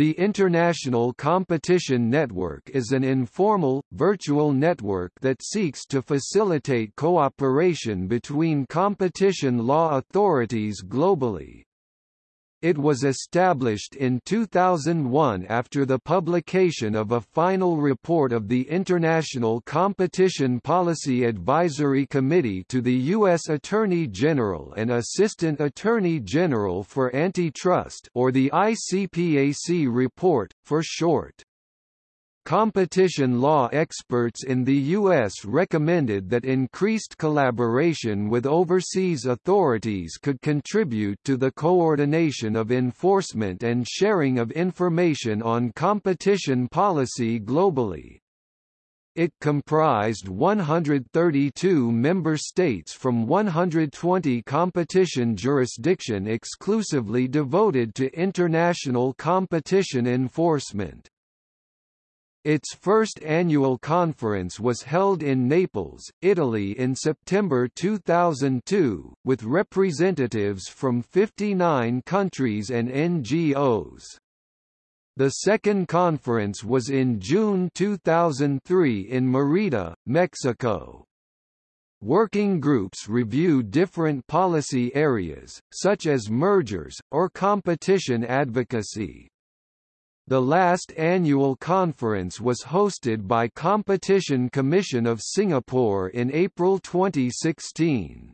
The International Competition Network is an informal, virtual network that seeks to facilitate cooperation between competition law authorities globally. It was established in 2001 after the publication of a final report of the International Competition Policy Advisory Committee to the U.S. Attorney General and Assistant Attorney General for Antitrust or the ICPAC report, for short. Competition law experts in the U.S. recommended that increased collaboration with overseas authorities could contribute to the coordination of enforcement and sharing of information on competition policy globally. It comprised 132 member states from 120 competition jurisdiction exclusively devoted to international competition enforcement. Its first annual conference was held in Naples, Italy in September 2002, with representatives from 59 countries and NGOs. The second conference was in June 2003 in Merida, Mexico. Working groups review different policy areas, such as mergers, or competition advocacy. The last annual conference was hosted by Competition Commission of Singapore in April 2016.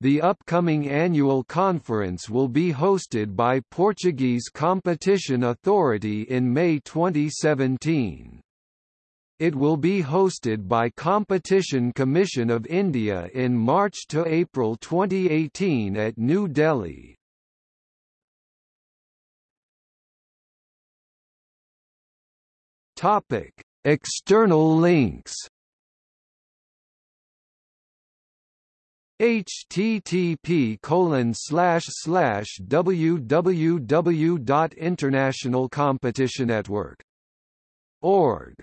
The upcoming annual conference will be hosted by Portuguese Competition Authority in May 2017. It will be hosted by Competition Commission of India in March to April 2018 at New Delhi. Topic: External links. http colon slash slash www.internationalcompetitionnetwork org